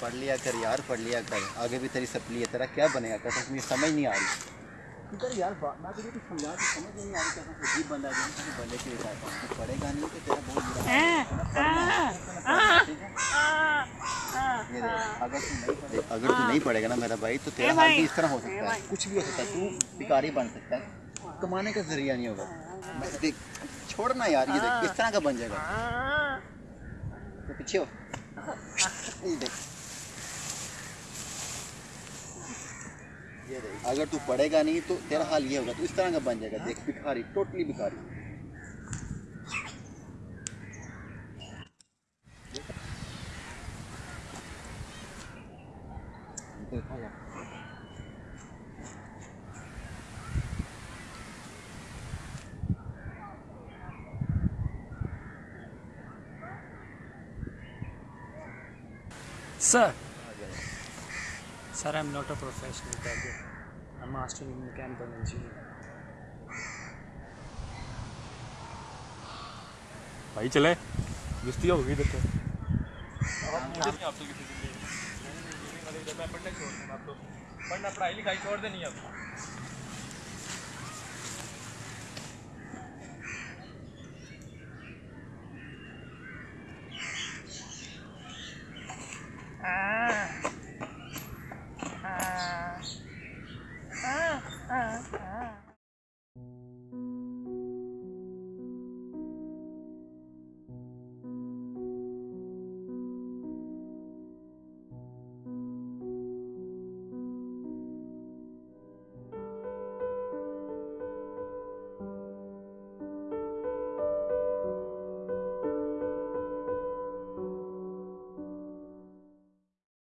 पढ़ लिया कर यार पढ़ लिया कर। आगे भी तेरी सपली है तेरा क्या बनेगा? कर मुझे समझ नहीं आ रही। यार मैं तुझे कुछ समझा तो समझ नहीं आ रही बंदा के लिए पढ़ेगा नहीं तो तेरा बहुत बुरा अगर तू नहीं अगर तू नहीं पढ़ेगा ना मेरा भाई तो तेरा हाल भी इस तरह हो सकता है। कुछ भी हो सकता है तू भिखारी बन सकता है। कमाने का ज़रिया नहीं होगा। देख छोड़ना यार ये देख किस तरह का बन जाएगा। तो पीछे हो। ये देख। ये देख अगर तू पढ़ेगा नहीं तो तेरा हाल ये होगा तू इस तरह का बन जाएगा। देख भिखारी टोटली भिखारी। देखा Sir, sir, I'm not a professional carrier. I'm master in mechanical engineering. भाई चले दोस्ती होगी देखो पढ़ना पढ़ाई लिखाई छोड़ देनी अब